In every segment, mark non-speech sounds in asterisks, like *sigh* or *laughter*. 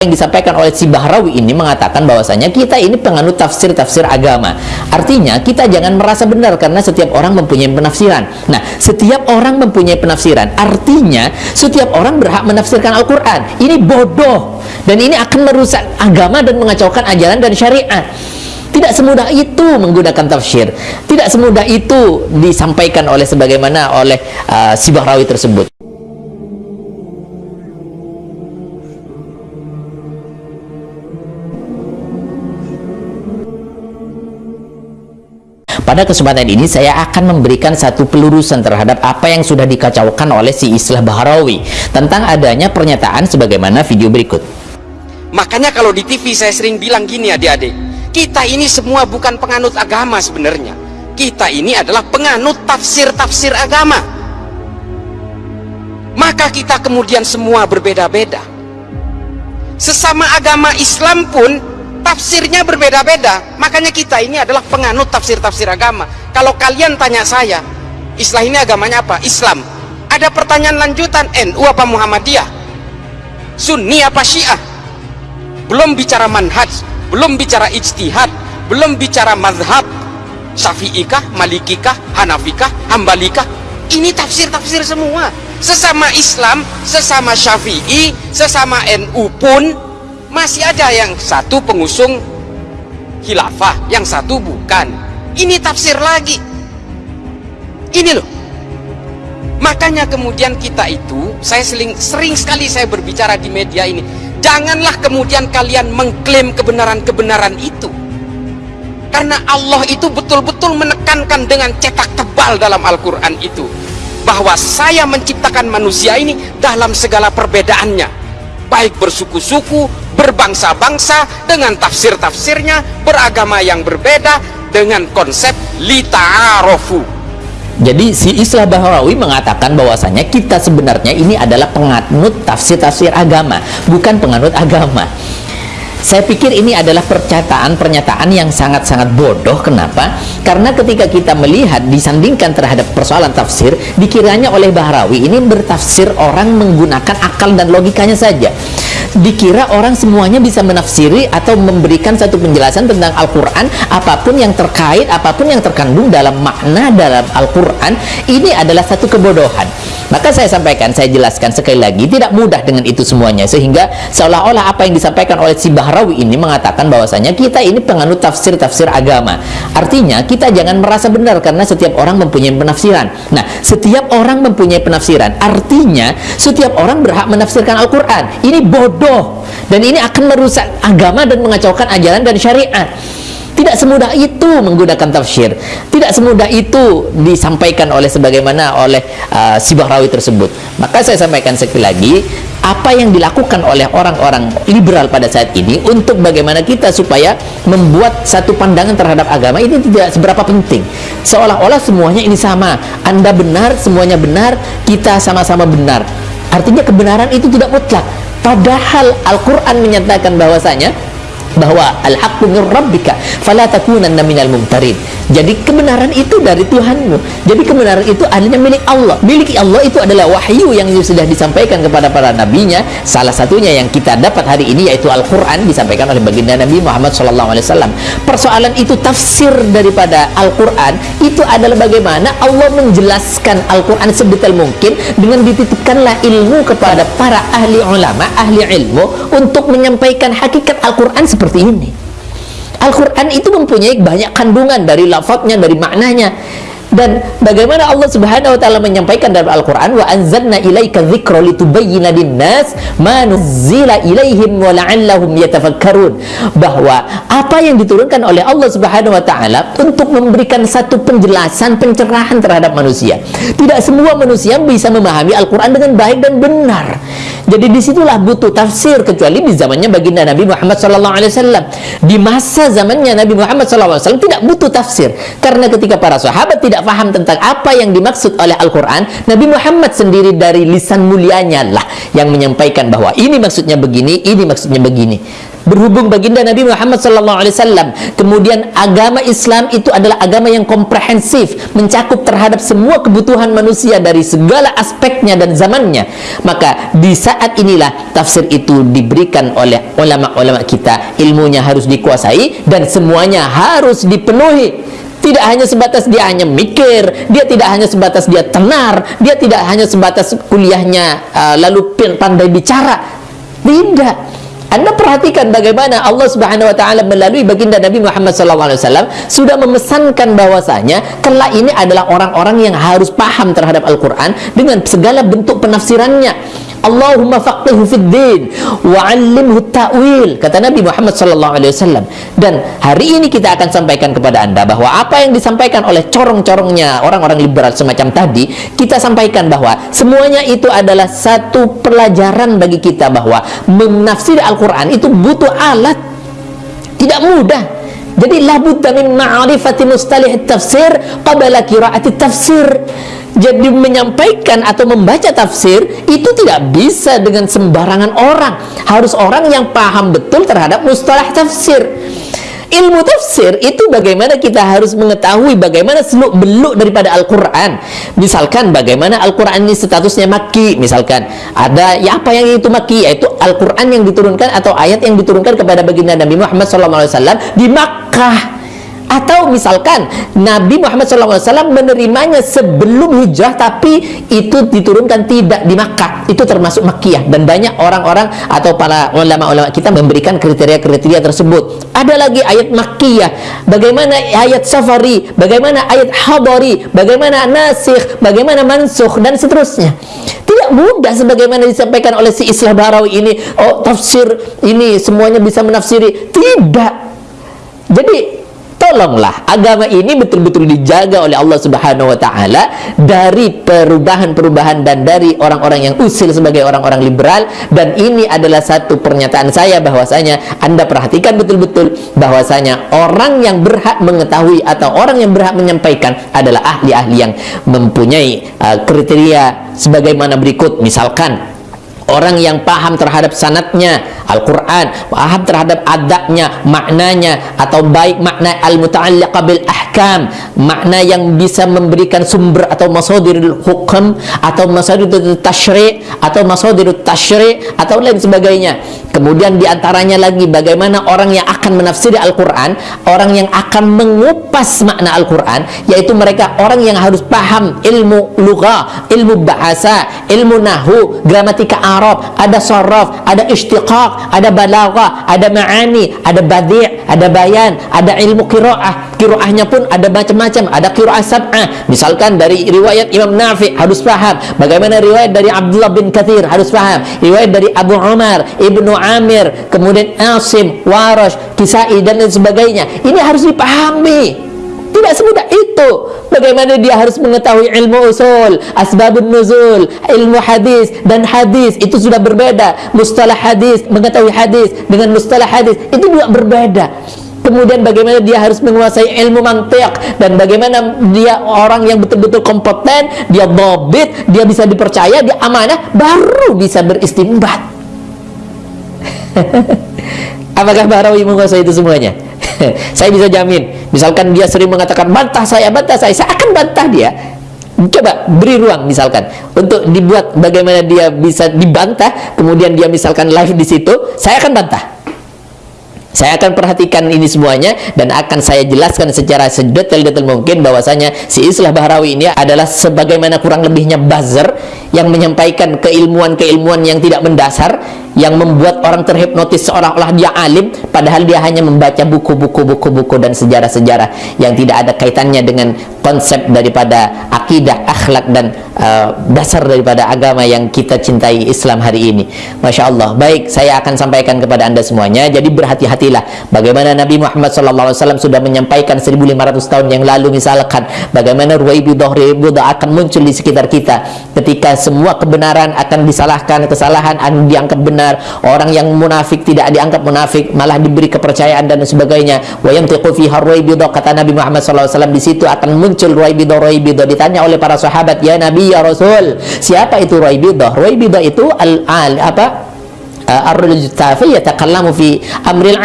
yang disampaikan oleh si Bahrawi ini mengatakan bahwasanya kita ini penganut tafsir-tafsir agama. Artinya kita jangan merasa benar karena setiap orang mempunyai penafsiran. Nah, setiap orang mempunyai penafsiran. Artinya setiap orang berhak menafsirkan Al-Qur'an. Ini bodoh dan ini akan merusak agama dan mengacaukan ajaran dan syariat. Tidak semudah itu menggunakan tafsir. Tidak semudah itu disampaikan oleh sebagaimana oleh uh, si Bahrawi tersebut. Pada kesempatan ini saya akan memberikan satu pelurusan terhadap apa yang sudah dikacaukan oleh si Islah Bahrawi tentang adanya pernyataan sebagaimana video berikut. Makanya kalau di TV saya sering bilang gini adik-adik, kita ini semua bukan penganut agama sebenarnya. Kita ini adalah penganut tafsir-tafsir agama. Maka kita kemudian semua berbeda-beda. Sesama agama Islam pun tafsirnya berbeda-beda. Makanya kita ini adalah penganut tafsir-tafsir agama. Kalau kalian tanya saya Islam ini agamanya apa? Islam. Ada pertanyaan lanjutan NU apa Muhammadiyah? Sunni apa Syiah? Belum bicara manhaj belum bicara ijtihad belum bicara mazhab Syafi'ikah, Malikikah, Hanafikah, Hambalikah ini tafsir-tafsir semua. Sesama Islam, sesama Syafi'i sesama NU pun masih ada yang satu pengusung khilafah yang satu bukan. Ini tafsir lagi. Ini loh. Makanya kemudian kita itu saya sering, sering sekali saya berbicara di media ini janganlah kemudian kalian mengklaim kebenaran-kebenaran itu. Karena Allah itu betul-betul menekankan dengan cetak tebal dalam Al-Quran itu bahwa saya menciptakan manusia ini dalam segala perbedaannya baik bersuku-suku, berbangsa-bangsa dengan tafsir-tafsirnya beragama yang berbeda dengan konsep lita'arofu jadi si Islah Bahrawi mengatakan bahwasanya kita sebenarnya ini adalah penganut tafsir-tafsir agama bukan penganut agama saya pikir ini adalah pernyataan-pernyataan yang sangat-sangat bodoh. Kenapa? Karena ketika kita melihat disandingkan terhadap persoalan tafsir, dikiranya oleh Bahrawi ini bertafsir orang menggunakan akal dan logikanya saja. Dikira orang semuanya bisa menafsiri atau memberikan satu penjelasan tentang Al-Quran, apa pun yang terkait, apa pun yang terkandung dalam makna dalam Al-Quran, ini adalah satu kebodohan. Maka saya sampaikan, saya jelaskan sekali lagi, tidak mudah dengan itu semuanya, sehingga seolah-olah apa yang disampaikan oleh si Bahrawi ini mengatakan bahwasanya kita ini penganut tafsir-tafsir agama. Artinya kita jangan merasa benar karena setiap orang mempunyai penafsiran. Nah, setiap orang mempunyai penafsiran. Artinya setiap orang berhak menafsirkan Al-Qur'an. Ini bodoh dan ini akan merusak agama dan mengacaukan ajaran dan syariat. Tidak semudah itu menggunakan tafsir. Tidak semudah itu disampaikan oleh sebagaimana oleh uh, si Bahrawi tersebut. Maka saya sampaikan sekali lagi, apa yang dilakukan oleh orang-orang liberal pada saat ini untuk bagaimana kita supaya membuat satu pandangan terhadap agama ini tidak seberapa penting seolah-olah semuanya ini sama anda benar, semuanya benar kita sama-sama benar artinya kebenaran itu tidak mutlak padahal Al-Quran menyatakan bahwasanya bahwa al-haqqu min rabbika fala takunanna minal mumtarin. Jadi kebenaran itu dari Tuhanmu. Jadi kebenaran itu adanya milik Allah. Milik Allah itu adalah wahyu yang sudah disampaikan kepada para nabinya. Salah satunya yang kita dapat hari ini yaitu Al-Qur'an disampaikan oleh baginda Nabi Muhammad wasallam. Persoalan itu tafsir daripada Al-Qur'an itu adalah bagaimana Allah menjelaskan Al-Qur'an sedetail mungkin dengan dititipkanlah ilmu kepada para ahli ulama, ahli ilmu untuk menyampaikan hakikat Al-Qur'an seperti ini. Al-Quran itu mempunyai banyak kandungan dari lafadznya, dari maknanya dan bagaimana Allah Subhanahu wa taala menyampaikan dalam Al-Qur'an wa anzalna ilaika dzikra litubayyana lin-nas ma nuzzila ilaihim wa la'allahum yatafakkarun bahwa apa yang diturunkan oleh Allah Subhanahu wa taala untuk memberikan satu penjelasan pencerahan terhadap manusia. Tidak semua manusia bisa memahami Al-Qur'an dengan baik dan benar. Jadi di situlah butuh tafsir kecuali di zamannya baginda Nabi Muhammad wasallam. Di masa zamannya Nabi Muhammad wasallam tidak butuh tafsir karena ketika para sahabat tidak tidak paham tentang apa yang dimaksud oleh Al-Quran Nabi Muhammad sendiri dari lisan mulianya lah yang menyampaikan bahwa ini maksudnya begini ini maksudnya begini. Berhubung baginda Nabi Muhammad SAW kemudian agama Islam itu adalah agama yang komprehensif mencakup terhadap semua kebutuhan manusia dari segala aspeknya dan zamannya maka di saat inilah tafsir itu diberikan oleh ulama-ulama kita. Ilmunya harus dikuasai dan semuanya harus dipenuhi tidak hanya sebatas dia hanya mikir dia tidak hanya sebatas dia tenar dia tidak hanya sebatas kuliahnya uh, lalu pandai bicara tidak anda perhatikan bagaimana Allah Subhanahu wa taala melalui baginda Nabi Muhammad wasallam sudah memesankan bahwasanya kelak ini adalah orang-orang yang harus paham terhadap Al-Qur'an dengan segala bentuk penafsirannya. Allahumma faqihu fid din wa 'allimhu ta'wil kata Nabi Muhammad sallallahu alaihi wasallam. Dan hari ini kita akan sampaikan kepada Anda bahwa apa yang disampaikan oleh corong-corongnya orang-orang liberal semacam tadi kita sampaikan bahwa semuanya itu adalah satu pelajaran bagi kita bahwa menafsir Al-Qur'an itu butuh alat tidak mudah. Jadi labudda min ma'rifati mustalih tafsir qabla qiraati tafsir jadi menyampaikan atau membaca tafsir itu tidak bisa dengan sembarangan orang. Harus orang yang paham betul terhadap mustalah tafsir. Ilmu tafsir itu bagaimana kita harus mengetahui bagaimana seluk beluk daripada Al-Quran. Misalkan bagaimana Al-Quran ini statusnya maki misalkan. Ada ya apa yang itu maki yaitu Al-Quran yang diturunkan atau ayat yang diturunkan kepada baginda Nabi Muhammad SAW di Makkah atau misalkan Nabi Muhammad SAW menerimanya sebelum hijrah tapi itu diturunkan tidak di Makkah. Itu termasuk Makkiyah. Dan banyak orang-orang atau para ulama-ulama kita memberikan kriteria-kriteria tersebut. Ada lagi ayat Makkiyah. Bagaimana ayat Safari? Bagaimana ayat Hadari bagaimana Nasikh? Bagaimana Mansukh? Dan seterusnya. Tidak mudah sebagaimana disampaikan oleh si Islah Barawi ini. Oh tafsir ini semuanya bisa menafsiri. Tidak. Jadi tolonglah agama ini betul-betul dijaga oleh Allah Subhanahu wa taala dari perubahan-perubahan dan dari orang-orang yang usil sebagai orang-orang liberal. Dan ini adalah satu pernyataan saya bahwasanya Anda perhatikan betul-betul bahwasanya orang yang berhak mengetahui atau orang yang berhak menyampaikan adalah ahli-ahli yang mempunyai uh, kriteria sebagaimana berikut. Misalkan orang yang paham terhadap sanatnya Al-Quran paham terhadap adabnya maknanya atau baik makna al-muta'alliqa bil ahkam makna yang bisa memberikan sumber atau masadirul hukum atau masadirul tashri' atau masadirul tashri' atau lain sebagainya. Kemudian di antaranya lagi bagaimana orang yang akan menafsiri Al-Quran orang yang akan mengupas makna Al-Quran yaitu mereka orang yang harus paham ilmu lughah ilmu bahasa ilmu nahu gramatika Arab, ada saraf, ada istiqaq, ada balaghah, ada ma'ani, ada badi', ada bayan, ada ilmu qiraah. Qiraahnya pun ada macam-macam, ada qiraah sab'ah. Misalkan dari riwayat Imam Nafi harus paham, bagaimana riwayat dari Abdullah bin Kathir harus paham, riwayat dari Abu Umar, Ibnu Amir, kemudian Asim, Warash, Kisai dan lain sebagainya. Ini harus dipahami. Tidak semudah itu. Bagaimana dia harus mengetahui ilmu usul, asbabun nuzul, ilmu hadis dan hadis itu sudah berbeda. Mustalah hadis, mengetahui hadis dengan mustalah hadis itu juga berbeda. Kemudian bagaimana dia harus menguasai ilmu mantiq dan bagaimana dia orang yang betul-betul kompeten, dia bobit, dia bisa dipercaya, dia amanah, baru bisa beristimbat. *laughs* Apakah Barawi menguasai itu semuanya? *laughs* saya bisa jamin. Misalkan dia sering mengatakan bantah saya bantah saya saya akan bantah dia. Coba beri ruang misalkan untuk dibuat bagaimana dia bisa dibantah kemudian dia misalkan live di situ saya akan bantah. Saya akan perhatikan ini semuanya dan akan saya jelaskan secara sedetail-detail mungkin bahwasanya si Islah Bahrawi ini adalah sebagaimana kurang lebihnya buzzer yang menyampaikan keilmuan-keilmuan yang tidak mendasar yang membuat orang terhipnotis seolah-olah dia alim padahal dia hanya membaca buku-buku buku-buku dan sejarah-sejarah yang tidak ada kaitannya dengan konsep daripada akidah, akhlak dan uh, dasar daripada agama yang kita cintai Islam hari ini. Masya Allah. Baik, saya akan sampaikan kepada anda semuanya. Jadi berhati-hatilah. Bagaimana Nabi Muhammad SAW sudah menyampaikan 1500 tahun yang lalu misalkan bagaimana ruwaibidah ribudah akan muncul di sekitar kita ketika semua kebenaran akan disalahkan, kesalahan akan dianggap benar orang yang munafik tidak dianggap munafik malah diberi kepercayaan dan sebagainya wa yantiqu fiha ruwaibidah kata Nabi Muhammad SAW di situ akan muncul ruwaibidah ruwaibidah ditanya oleh para sahabat ya Nabi ya Rasul siapa itu ruwaibidah ruwaibidah itu al, al apa ar-rajul yatakallamu fi amril.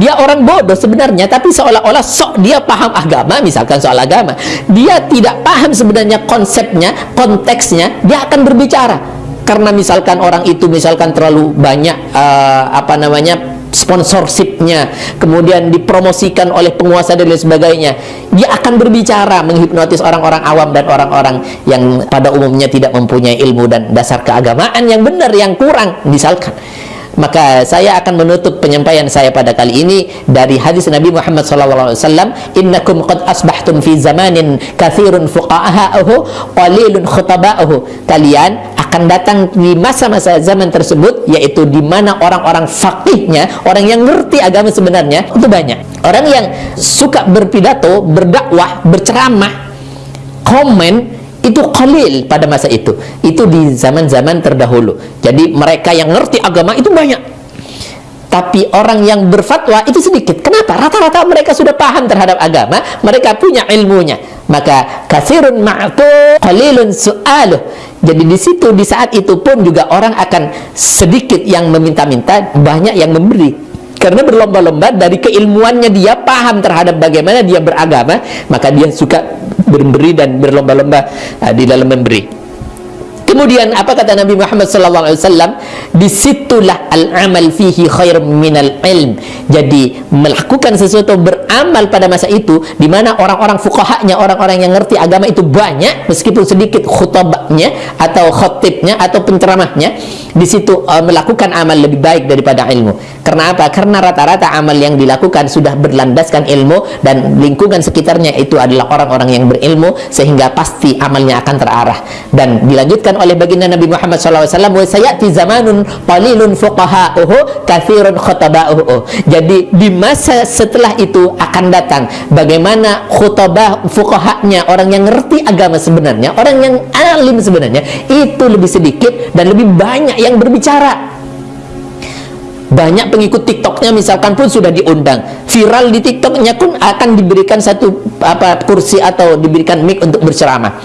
Dia orang bodoh sebenarnya tapi seolah-olah sok dia paham agama misalkan soal agama. Dia tidak paham sebenarnya konsepnya, konteksnya, dia akan berbicara. Karena misalkan orang itu misalkan terlalu banyak uh, apa namanya sponsorshipnya kemudian dipromosikan oleh penguasa dan lain sebagainya dia akan berbicara menghipnotis orang-orang awam dan orang-orang yang pada umumnya tidak mempunyai ilmu dan dasar keagamaan yang benar yang kurang misalkan maka saya akan menutup penyampaian saya pada kali ini dari hadis Nabi Muhammad SAW innakum qad asbahtum fi zamanin kathirun fuqa'ahu qalilun khutaba'ahu kalian akan datang di masa-masa zaman tersebut yaitu di mana orang-orang fakihnya orang yang ngerti agama sebenarnya itu banyak. Orang yang suka berpidato berdakwah berceramah komen itu qalil pada masa itu. Itu di zaman-zaman terdahulu. Jadi mereka yang ngerti agama itu banyak. Tapi orang yang berfatwa itu sedikit. Kenapa? rata-rata mereka sudah paham terhadap agama mereka punya ilmunya. Maka kasirun ma'tu qalilun su'aluh. Jadi di situ di saat itu pun juga orang akan sedikit yang meminta-minta banyak yang memberi karena berlomba-lomba dari keilmuannya dia paham terhadap bagaimana dia beragama maka dia suka memberi dan berlomba-lomba uh, di dalam memberi Kemudian apa kata Nabi Muhammad wasallam? Di situlah al-amal fihi khair minal ilm. Jadi melakukan sesuatu beramal pada masa itu di mana orang-orang fuqahanya, orang-orang yang ngerti agama itu banyak meskipun sedikit khutbahnya atau khatibnya atau penceramahnya di situ uh, melakukan amal lebih baik daripada ilmu. Karena apa? Karena rata-rata amal yang dilakukan sudah berlandaskan ilmu dan lingkungan sekitarnya itu adalah orang-orang yang berilmu sehingga pasti amalnya akan terarah. Dan dilanjutkan oleh baginda Nabi Muhammad SAW, "Wa sayati zamanun qalilun fuqaha'uhu katsirun khutaba'uhu." Jadi di masa setelah itu akan datang bagaimana khutbah fuqahanya orang yang ngerti agama sebenarnya, orang yang alim sebenarnya itu lebih sedikit dan lebih banyak yang berbicara. Banyak pengikut TikToknya misalkan pun sudah diundang. Viral di TikToknya pun akan diberikan satu apa kursi atau diberikan mic untuk berceramah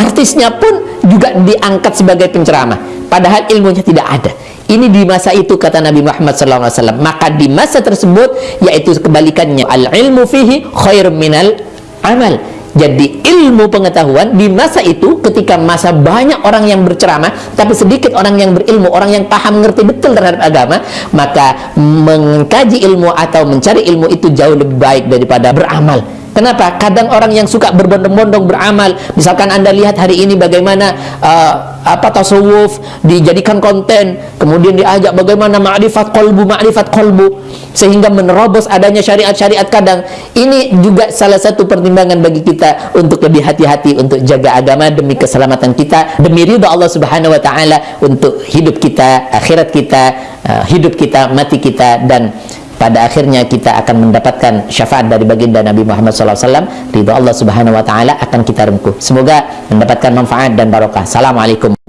artisnya pun juga diangkat sebagai penceramah. Padahal ilmunya tidak ada. Ini di masa itu kata Nabi Muhammad SAW maka di masa tersebut yaitu kebalikannya al ilmu fihi khair minal amal. Jadi ilmu pengetahuan di masa itu ketika masa banyak orang yang berceramah tapi sedikit orang yang berilmu, orang yang paham mengerti betul terhadap agama, maka mengkaji ilmu atau mencari ilmu itu jauh lebih baik daripada beramal. Kenapa? Kadang orang yang suka berbondong-bondong beramal, misalkan Anda lihat hari ini bagaimana uh, apa tasawuf dijadikan konten. Kemudian diajak bagaimana ma'rifat kolbu ma'rifat kolbu sehingga menerobos adanya syariat-syariat kadang. Ini juga salah satu pertimbangan bagi kita untuk lebih hati-hati untuk jaga agama demi keselamatan kita demi ridha Allah subhanahu wa ta'ala untuk hidup kita akhirat kita uh, hidup kita mati kita dan pada akhirnya kita akan mendapatkan syafaat dari baginda Nabi Muhammad SAW ridha Allah subhanahu wa ta'ala akan kita rempuh. Semoga mendapatkan manfaat dan barokah. Assalamualaikum